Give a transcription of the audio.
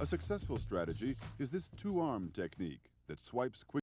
A successful strategy is this two-arm technique that swipes quickly.